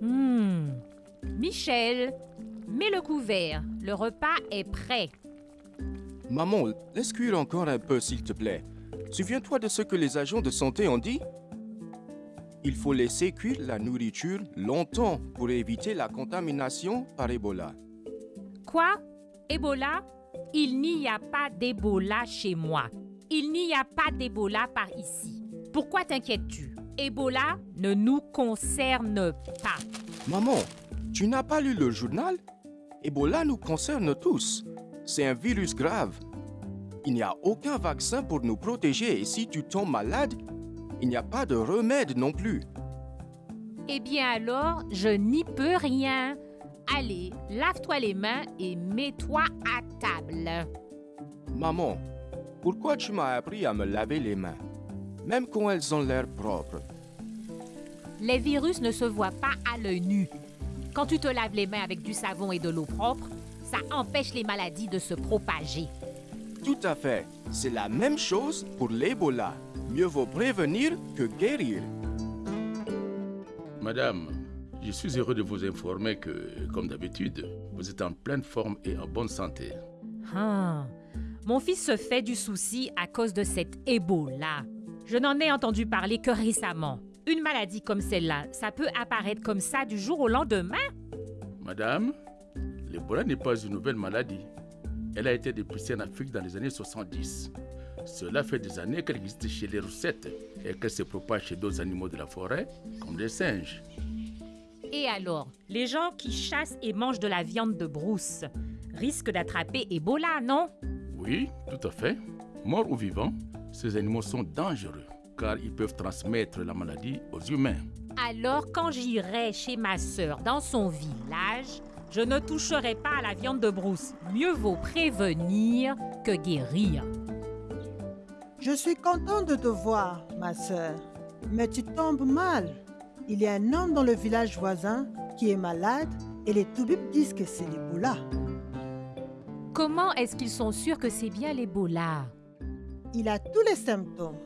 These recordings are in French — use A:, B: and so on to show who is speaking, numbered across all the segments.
A: Hmm. Michel, mets le couvert. Le repas est prêt.
B: Maman, laisse cuire encore un peu, s'il te plaît? Souviens-toi de ce que les agents de santé ont dit Il faut laisser cuire la nourriture longtemps pour éviter la contamination par Ebola.
A: Quoi? Ebola? Il n'y a pas d'Ebola chez moi. Il n'y a pas d'Ebola par ici. Pourquoi t'inquiètes-tu? Ebola ne nous concerne pas.
B: Maman, tu n'as pas lu le journal? Ebola nous concerne tous. C'est un virus grave. Il n'y a aucun vaccin pour nous protéger et si tu tombes malade, il n'y a pas de remède non plus.
A: Eh bien alors, je n'y peux rien. Allez, lave-toi les mains et mets-toi à table.
B: Maman, pourquoi tu m'as appris à me laver les mains, même quand elles ont l'air propres?
A: Les virus ne se voient pas à l'œil nu. Quand tu te laves les mains avec du savon et de l'eau propre, ça empêche les maladies de se propager.
B: Tout à fait. C'est la même chose pour l'Ebola. Mieux vaut prévenir que guérir.
C: Madame, je suis heureux de vous informer que, comme d'habitude, vous êtes en pleine forme et en bonne santé.
A: Ah, mon fils se fait du souci à cause de cet Ebola. Je n'en ai entendu parler que récemment. Une maladie comme celle-là, ça peut apparaître comme ça du jour au lendemain?
C: Madame, l'Ebola n'est pas une nouvelle maladie. Elle a été dépistée en Afrique dans les années 70. Cela fait des années qu'elle existe chez les roussettes et qu'elle se propage chez d'autres animaux de la forêt, comme les singes.
A: Et alors, les gens qui chassent et mangent de la viande de brousse risquent d'attraper Ebola, non?
C: Oui, tout à fait. Morts ou vivants, ces animaux sont dangereux car ils peuvent transmettre la maladie aux humains.
A: Alors, quand j'irai chez ma sœur dans son village, je ne toucherai pas à la viande de brousse. Mieux vaut prévenir que guérir.
D: Je suis content de te voir, ma sœur. Mais tu tombes mal. Il y a un homme dans le village voisin qui est malade et les toubibs disent que c'est l'Ebola.
A: Comment est-ce qu'ils sont sûrs que c'est bien l'Ebola
D: Il a tous les symptômes.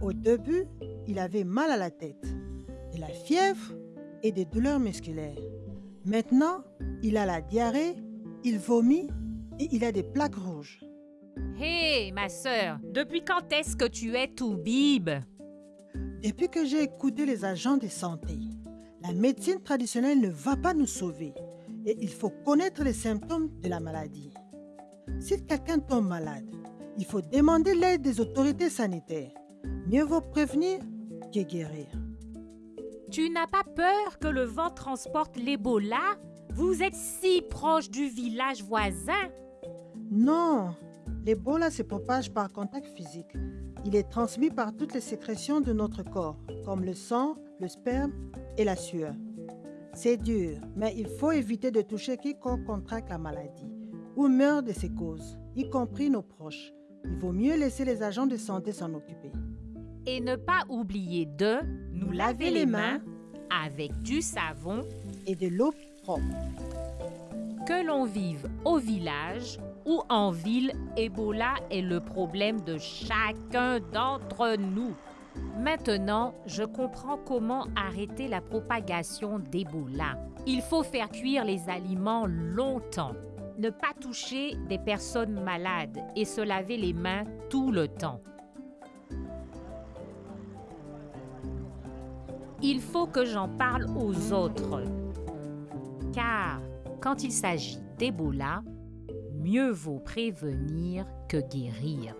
D: Au début, il avait mal à la tête, de la fièvre et des douleurs musculaires. Maintenant, il a la diarrhée, il vomit et il a des plaques rouges.
A: Hé, ma sœur, depuis quand est-ce que tu es tout bib
D: Depuis que j'ai écouté les agents de santé, la médecine traditionnelle ne va pas nous sauver et il faut connaître les symptômes de la maladie. Si quelqu'un tombe malade, il faut demander l'aide des autorités sanitaires. Mieux vaut prévenir que guérir.
A: Tu n'as pas peur que le vent transporte l'Ebola? Vous êtes si proche du village voisin.
D: Non, l'Ebola se propage par contact physique. Il est transmis par toutes les sécrétions de notre corps, comme le sang, le sperme et la sueur. C'est dur, mais il faut éviter de toucher quiconque contracte la maladie ou meurt de ses causes, y compris nos proches. Il vaut mieux laisser les agents de santé s'en occuper.
A: Et ne pas oublier de nous laver les mains avec du savon
D: Et de l'eau propre.
A: que l'on vive au village ou en ville, Ebola est le problème de chacun d'entre nous. Maintenant, je comprends comment arrêter la propagation d'Ebola. Il faut faire cuire les aliments longtemps, ne pas toucher des personnes malades et se laver les mains tout le temps. Il faut que j'en parle aux autres. Car quand il s'agit d'Ebola, mieux vaut prévenir que guérir.